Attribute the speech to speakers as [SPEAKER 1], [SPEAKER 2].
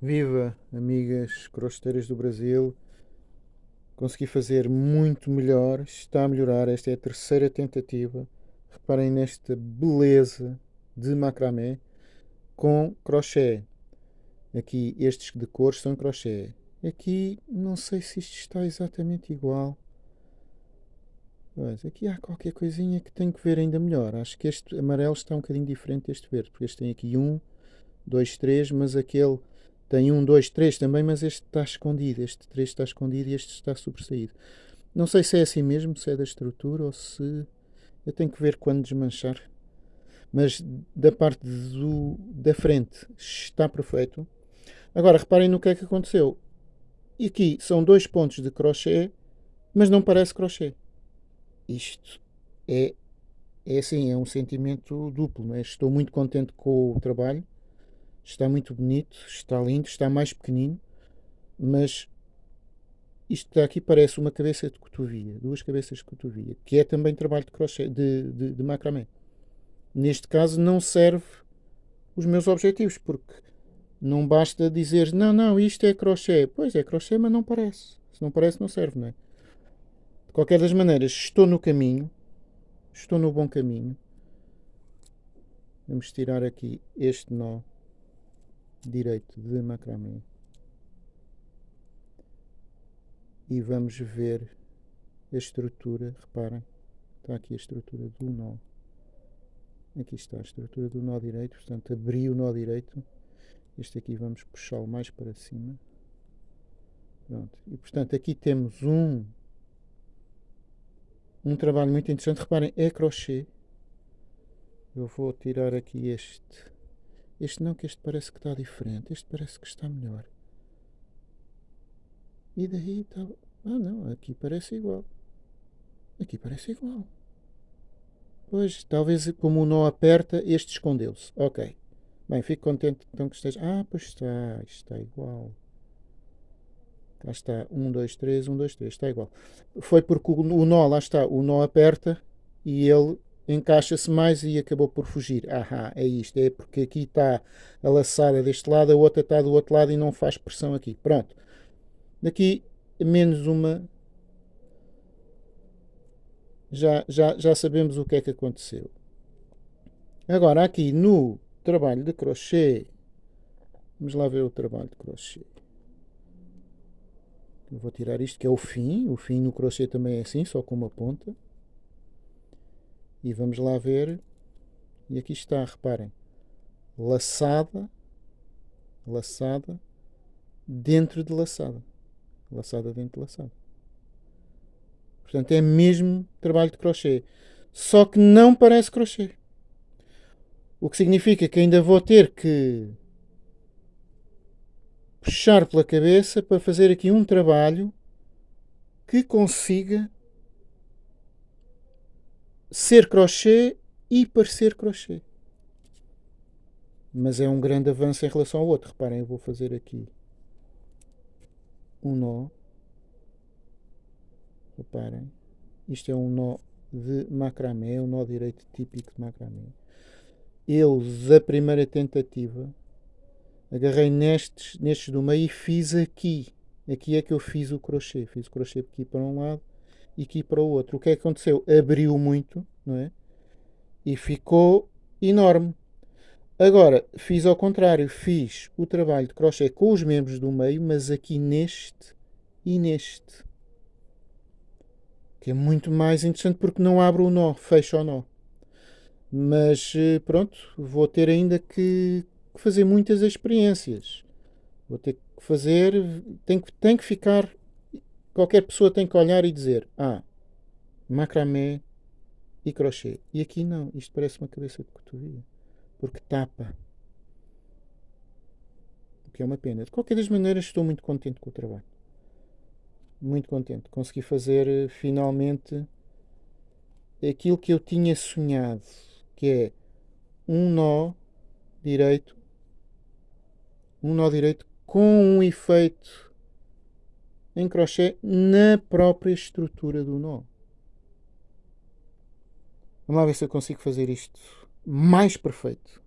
[SPEAKER 1] Viva, amigas crosteiras do Brasil. Consegui fazer muito melhor. Está a melhorar. Esta é a terceira tentativa. Reparem nesta beleza de macramé com crochê. Aqui estes de cores são crochê. Aqui não sei se isto está exatamente igual. Mas aqui há qualquer coisinha que tenho que ver ainda melhor. Acho que este amarelo está um bocadinho diferente deste verde. Porque este tem aqui um, dois, três, mas aquele tem um, dois, três também, mas este está escondido. Este três está escondido e este está sobressaído. Não sei se é assim mesmo, se é da estrutura ou se... Eu tenho que ver quando desmanchar. Mas da parte do, da frente está perfeito. Agora, reparem no que é que aconteceu. E aqui são dois pontos de crochê, mas não parece crochê. Isto é, é assim, é um sentimento duplo. É? Estou muito contente com o trabalho está muito bonito, está lindo, está mais pequenino, mas isto aqui parece uma cabeça de cotovia, duas cabeças de cotovia, que é também trabalho de crochê, de, de, de macramé. Neste caso não serve os meus objetivos, porque não basta dizer, não, não, isto é crochê. Pois é crochê, mas não parece. Se não parece, não serve, não é? De qualquer das maneiras, estou no caminho, estou no bom caminho. Vamos tirar aqui este nó direito de macramê. E vamos ver a estrutura, reparem, está aqui a estrutura do nó. Aqui está a estrutura do nó direito, portanto abri o nó direito. Este aqui vamos puxá-lo mais para cima. Pronto, e portanto aqui temos um um trabalho muito interessante, reparem, é crochê. Eu vou tirar aqui este este não, que este parece que está diferente. Este parece que está melhor. E daí está... Ah não, aqui parece igual. Aqui parece igual. Pois, talvez como o nó aperta, este escondeu-se. Ok. Bem, fico contente então que esteja... Ah, pois está. Está igual. Cá está. 1, 2, 3, 1, 2, 3. Está igual. Foi porque o nó, lá está, o nó aperta e ele encaixa-se mais e acabou por fugir. Ahá, é isto, é porque aqui está a laçada deste lado, a outra está do outro lado e não faz pressão aqui. Pronto. Daqui menos uma. Já, já, já sabemos o que é que aconteceu. Agora aqui no trabalho de crochê, vamos lá ver o trabalho de crochê. Eu vou tirar isto que é o fim, o fim no crochê também é assim, só com uma ponta. E vamos lá ver. E aqui está, reparem. Laçada. Laçada. Dentro de laçada. Laçada dentro de laçada. Portanto, é mesmo trabalho de crochê. Só que não parece crochê. O que significa que ainda vou ter que puxar pela cabeça para fazer aqui um trabalho que consiga ser crochê e parecer crochê. Mas é um grande avanço em relação ao outro. Reparem, eu vou fazer aqui um nó. Reparem, isto é um nó de macramé, é um nó direito típico de macramé. Eles, a primeira tentativa, agarrei nestes, nestes do meio e fiz aqui. Aqui é que eu fiz o crochê. Fiz o crochê aqui para um lado e aqui para o outro. O que é que aconteceu? Abriu muito, não é? E ficou enorme. Agora, fiz ao contrário. Fiz o trabalho de crochê com os membros do meio, mas aqui neste e neste. Que é muito mais interessante porque não abre o nó, fecha o nó. Mas eh, pronto, vou ter ainda que fazer muitas experiências. Vou ter que fazer, tem que, tem que ficar Qualquer pessoa tem que olhar e dizer: Ah, macramé e crochê. E aqui não, isto parece uma cabeça de cotovia, porque tapa. O que é uma pena. De qualquer das maneiras, estou muito contente com o trabalho. Muito contente. Consegui fazer eh, finalmente aquilo que eu tinha sonhado, que é um nó direito, um nó direito com um efeito em crochê na própria estrutura do nó. Vamos lá ver se eu consigo fazer isto mais perfeito.